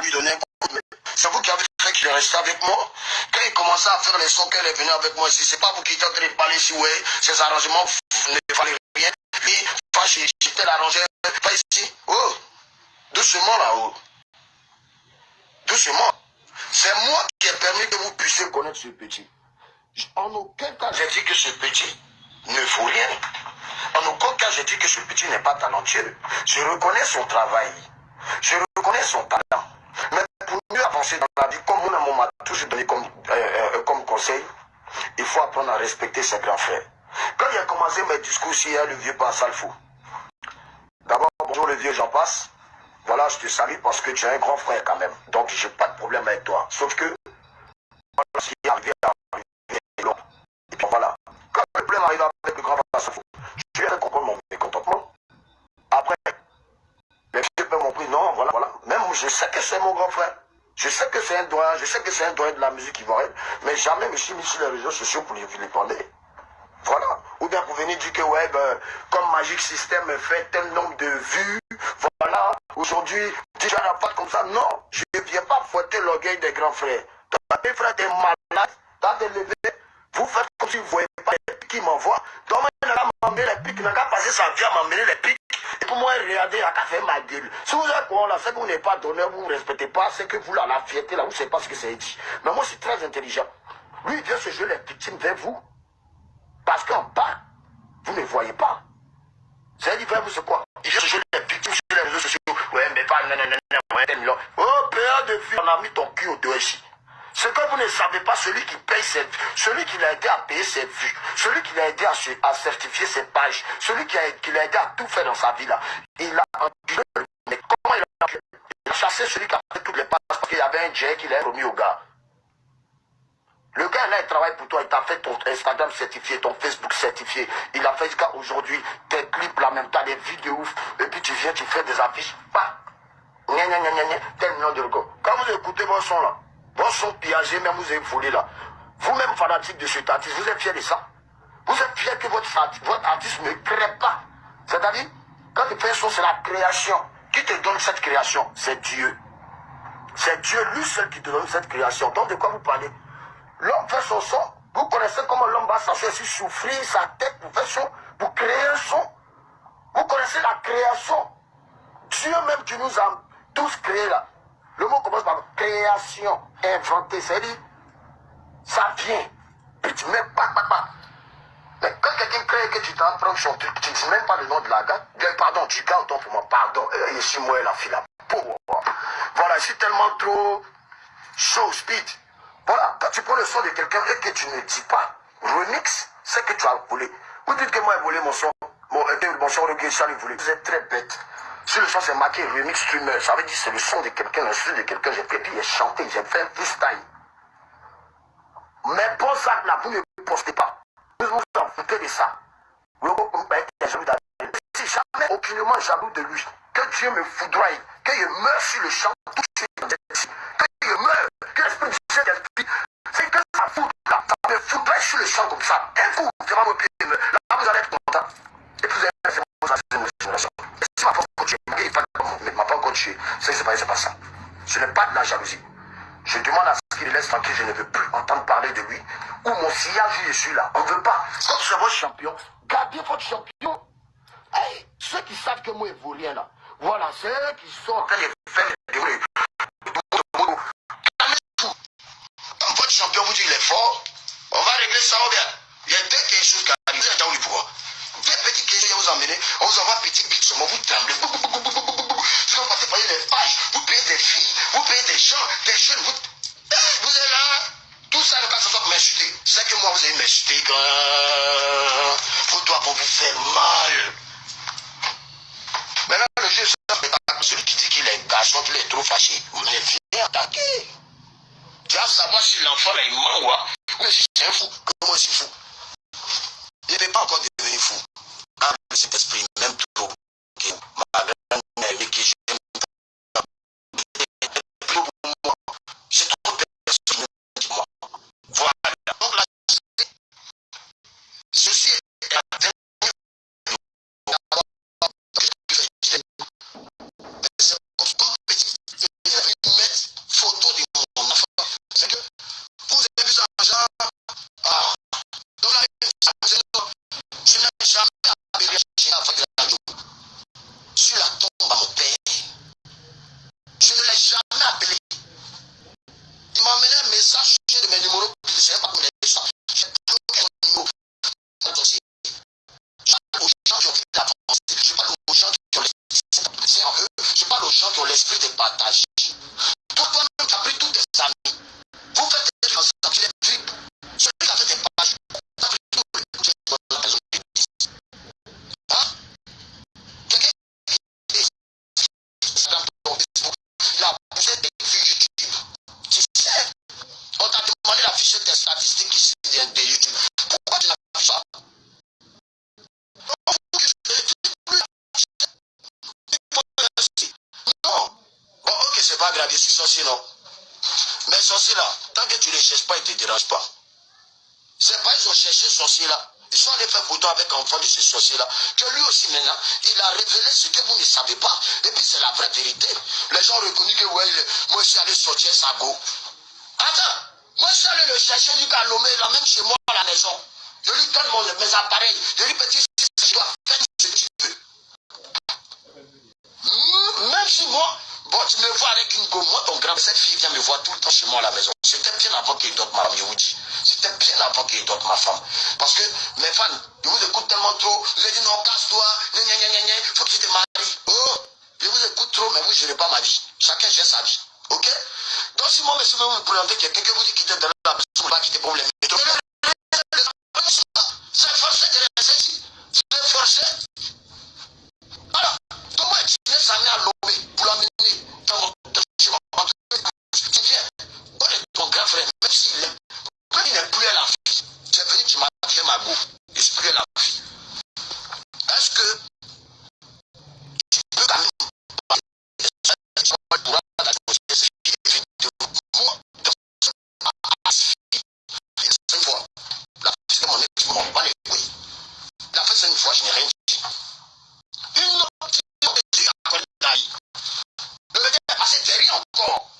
lui donner un coup. C'est vous qui avez fait qu'il est resté avec moi. Quand il commençait à faire les sons qu'elle est venue avec moi ici, c'est pas vous qui êtes en train de parler ici, ouais, ces arrangements ne valaient rien. Puis, j'étais l'arrangeur, pas ici. Oh, doucement là-haut. Doucement. C'est moi qui ai permis que vous puissiez connaître ce petit. En aucun cas, j'ai dit que ce petit ne vaut rien. En aucun cas, j'ai dit que ce petit n'est pas talentueux. Je reconnais son travail. Je reconnais son talent. Mais pour mieux avancer dans la vie, comme mon m'a toujours donné comme, euh, euh, comme conseil, il faut apprendre à respecter ses grands frères. Quand il a commencé mes discours, il y a le vieux. D'abord, bonjour le vieux, j'en passe. Voilà, je te salue parce que tu es un grand frère quand même. Donc, je n'ai pas de problème avec toi. Sauf que, voilà, ce qui est arrivé à Et puis voilà. Quand le problème arrive avec le grand frère, je viens de comprendre mon mécontentement. Après, les filles peuvent m'ont pris, non, voilà, voilà. Même je sais que c'est mon grand frère. Je sais que c'est un doigt, je sais que c'est un doigt de la musique ivoirienne, mais jamais je me suis mis sur les réseaux sociaux pour les parler. Voilà. Ou bien pour venir dire que, ouais, ben, comme Magic System fait tel nombre de vues, voilà, aujourd'hui, déjà la pas comme ça. Non, je ne viens pas fouetter l'orgueil des grands frères. Tes frères, t'es malade, t'as des vous faites comme si vous ne voyez pas les pics qui m'envoient. Donc, il n'a pas m'emmener les pics, il n'a qu'à sa vie à m'emmener les pics. Et pour moi, il n'a qu'à faire ma gueule. Si vous êtes quoi là, c'est que vous n'êtes pas donné, vous ne respectez pas, c'est que vous, là, la fierté, là, vous ne savez pas ce que c'est dit. Mais moi, je suis très intelligent. Lui, il vient se jouer les victimes vers vous. Parce qu'en bas, vous ne voyez pas. C'est dit vers vous, c'est quoi? Il vient se jouer les victimes sur les réseaux sociaux. Ouais, mais pas, non, non, non, non, Oh, père de vie, on a mis ton cul au dos ici. Ce que vous ne savez pas, celui qui paye ses celui qui l'a aidé à payer ses vues, celui qui l'a aidé à, certifier ses pages, celui qui l'a aidé à tout faire dans sa vie là, il a enculé mais comment il a Il a chassé celui qui a fait toutes les passes parce qu'il y avait un jet qu'il a remis au gars. Le gars là, il travaille pour toi, il t'a fait ton Instagram certifié, ton Facebook certifié. Il a fait jusqu'à aujourd'hui tes clips là même, t'as des vidéos ouf. Et puis tu viens, tu fais des affiches. Pas. Gna gna gna gna tel million de. Quand vous écoutez vos sons là, Vos sons pillagés, même vous avez volé là. Vous-même fanatique de cet artiste, vous êtes fier de ça Vous êtes fier que votre, artiste ne crée pas C'est-à-dire, quand fais un son, c'est la création. Qui te donne cette création C'est Dieu. C'est Dieu lui seul qui te donne cette création. Donc de quoi vous parlez? L'homme fait son son. Vous connaissez comment l'homme va s'asseoir souffrir sa tête pour faire son, pour créer un son. Vous connaissez la création. Dieu même qui nous a tous créés là. Le mot commence par création, inventer. C'est-à-dire, ça vient. Puis tu mets pas. Mais quand quelqu'un crée que tu t'en son truc, tu ne dis même pas le nom de la gare. Pardon, tu gardes ton pour moi, pardon. Et ici, moi, la fille là. Voilà, c'est tellement trop chaud, speed. Voilà, quand tu prends le son de quelqu'un et que tu ne dis pas remix, c'est que tu as volé. Vous dites que moi, j'ai volé mon son. Mon, mon son, le ça, volé. Vous êtes très bête. Si le son c'est marqué remix streamer, ça veut dire c'est le son de quelqu'un, le son de quelqu'un, j'ai fait, puis j'ai chanté, j'ai fait un freestyle. Mais bon ça là, vous ne postez pas. Vous vous en foutez de ça. Si jamais aucunement jaloux de lui, que Dieu me foudroie, qu'il meure sur le champ, suite, qu'il meure, que l'esprit du ciel c'est que ça fout ça me foudroie sur le champ comme ça. Un coup, vraiment mon pied, là vous allez être content. Et puis vous allez faire mon génération c'est pas, ça. Ce n'est pas de la jalousie. Je demande à ce qu'il laisse tranquille, je ne veux plus entendre parler de lui. Ou mon sillage, je suis là. On veut pas. Quand c'est votre champion, gardez votre champion. Hey, ceux qui savent que moi, il rien là. Voilà, c'est eux qui sont en train de Votre champion vous dit qu'il est fort. On va régler ça ou bien. Il y a deux choses qui arrivent. Vous êtes dans le pouvoir. Deux petites questions vous emmener. On vous envoie petit bit sur moi, vous tremblez. Vous passez par les pages, vous payez des filles, vous payez des gens, des jeunes, vous, vous êtes là. Tout ça ne pas ça pour m'insulter. C'est que moi, vous allez m'insulter vos doigts vont vous faire mal. Maintenant, le jeu, c'est celui qui dit qu'il est garçon, qu'il est trop fâché. Mais viens attaquer. Tu vas savoir si l'enfant là, il ment ou si c'est un fou, moi je suis fou? Il ne peut pas encore devenir fou. Ah, cet esprit, même trop. Ma up with the suis sorcier, non. Mais sorcier là, tant que tu ne cherches pas, ils ne te dérangent pas. C'est pas ils ont cherché sorcier là. Ils sont allés faire photo avec enfant de ce sorcier-là. Que lui aussi maintenant, il a révélé ce que vous ne savez pas. Et puis c'est la vraie vérité. Les gens ont reconnu que ouais, moi je suis allé sortir sa go. Attends, moi je suis allé le chercher, lui a nommé, il même chez moi à la maison. Je lui donne mon, mes appareils. Je lui petit, tu dois faire ce que tu veux. Même si moi, Bon, tu me vois avec une go, moi ton grand, cette fille vient me voir tout le temps chez moi à la maison. C'était bien avant qu'il d'autres ma femme, dis. C'était bien avant qu'il d'autres ma femme. Parce que mes fans, je vous écoute tellement trop. Je ai dit non, casse-toi, faut que tu te maries. Oh, je vous écoute trop, mais vous, je n'ai pas ma vie. Chacun gère sa vie. Ok? Donc si moi, monsieur, vous me présenter quelqu'un que vous dites quitter dans la maison, vous ne pas quitter pour les rien dit. Une autre Le bébé est passé derrière encore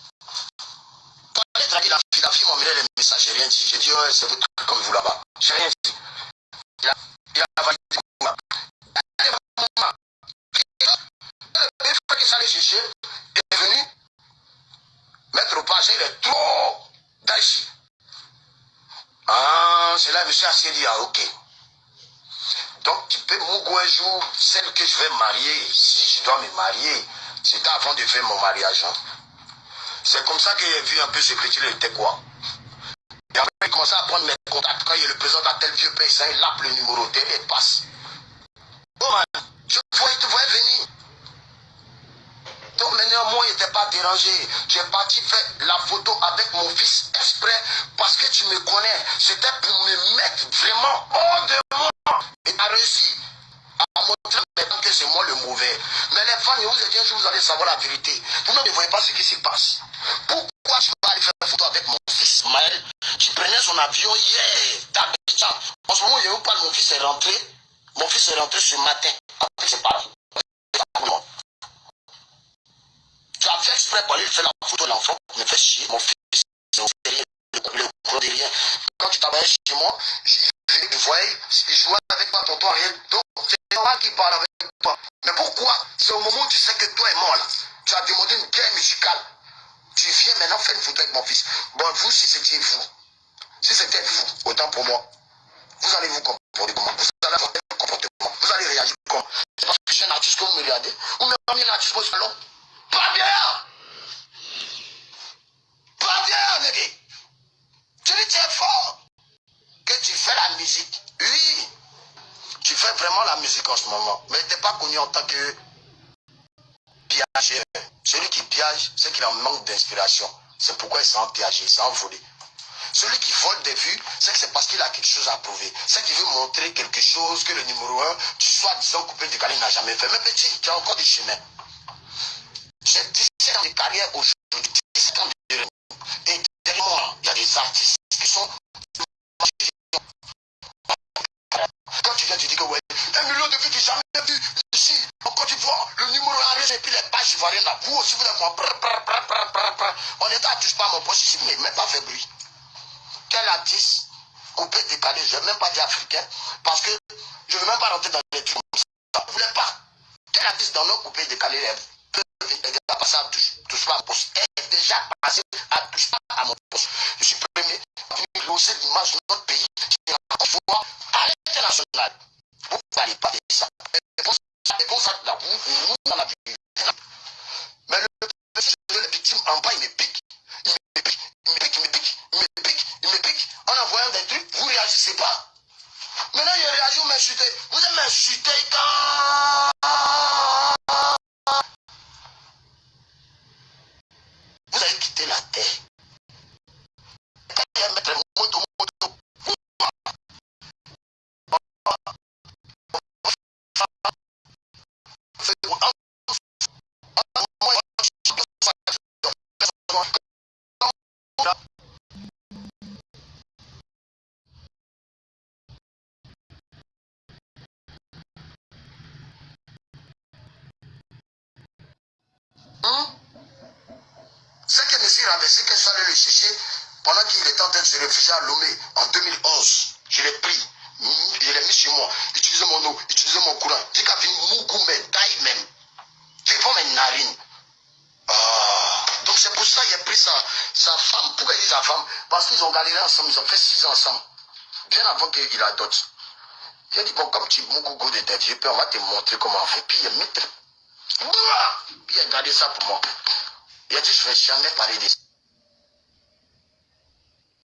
la fille, la fille m'a mis les messages, j'ai rien dit. J'ai dit, c'est votre truc comme vous là-bas. J'ai rien dit. Il a, il a est venu mettre au pas, il est trop. Ah, c'est là, monsieur a dit, ah, ok. Donc, tu peux m'ouguer un jour, celle que je vais marier, si je dois me marier, c'était avant de faire mon mariage. Hein. C'est comme ça que j'ai vu un peu ce il était quoi. Et après, il commençait à prendre mes contacts. Quand il le présente à tel vieux paysan, il lappe le numéro, il passe. Oh man, je te voyais venir. Donc maintenant, moi, il n'était pas dérangé. J'ai parti faire la photo avec mon fils exprès parce que tu me connais. C'était pour me mettre vraiment hors de moi. Et as réussi à montrer que c'est moi le mauvais. Mais les fans, je vous ai dit un jour, vous allez savoir la vérité. Vous ne voyez pas ce qui se passe. Pourquoi tu vas aller faire une photo avec mon fils Maël Tu prenais son avion hier, d'Abidjan. En ce moment, je vous parle, mon fils est rentré. Mon fils est rentré ce matin avec ses parents. Tu as fait exprès pour aller faire la photo de l'enfant, me fait chier. Mon fils, c'est au le, le, de rien. Quand tu travaillais chez moi, je voyais, il jouait avec ma tonton rien. Donc, c'est normal qu'il parle avec toi. Mais pourquoi? C'est au moment où tu sais que toi et moi, là, tu as demandé une guerre musicale. Tu viens maintenant faire une photo avec mon fils. Bon, vous, si c'était vous, si c'était vous, autant pour moi, vous allez vous comporter comment? Vous allez avoir un comportement. Vous allez réagir comment? C'est parce que je suis un artiste que vous me regardez Ou même un artiste au salon Pas bien Pas bien, négé Tu dis, tu es fort que tu fais la musique. Oui, tu fais vraiment la musique en ce moment. Mais tu n'es pas connu en tant que piageur. Celui qui piage, c'est qu'il en manque d'inspiration. C'est pourquoi il s'est piagé, il s'est envolé. Celui qui vole des vues, c'est que c'est parce qu'il a quelque chose à prouver. C'est qu'il veut montrer quelque chose que le numéro 1, tu sois disant coupé de carrière, n'a jamais fait. Mais petit, tu as encore du chemin. J'ai 17 ans de carrière aujourd'hui, 17 ans de Et derrière moi, il y a des artistes qui sont quand tu viens, tu dis que ouais, un million de vues, tu jamais vu ici, en Côte d'Ivoire, le numéro arrive et puis les pages ivoiriennes là, vous aussi vous êtes moi, on est à touche pas mon poste ici, mais même pas fait bruit. Quel artiste coupé, décalé, je ne vais même pas dire africain, parce que je ne veux même pas rentrer dans les trucs comme ça. Vous ne voulez pas. Quel artiste dans nos coupés décalés peut déjà passer à touche, pas à mon poste, est déjà passé à touche pas à mon poste. Je suis premier à l'image de notre pays qui à l'international. Vous ne parlez pas de ça. C'est pour ça que là, dans la vie. Mais le en bas, il me pique. Il me pique, il me pique, il me pique, il me pique, il me pique. En envoyant des trucs, vous ne réagissez pas. Maintenant, il réagit, vous m'insultez. Vous êtes m'insulté quand C'est que M. Rambessi, que je suis allé le chercher pendant qu'il était en train de se réfugier à Lomé en 2011. Je l'ai pris, je l'ai mis chez moi, utilisé mon eau, utilisé mon courant. J'ai qu'à venir Mougoumé, taille même. Pas mes narines. Ah, donc c'est pour ça qu'il a pris sa, sa femme. Pourquoi il dit sa femme? Parce qu'ils ont galéré ensemble, ils ont fait six ans ensemble. Bien avant qu'il adopte. Il a dit, bon, comme tu es Mougougou de tes vieux on va te montrer comment on fait. Puis il a mis. Puis il a gardé ça pour moi. Il a dit, je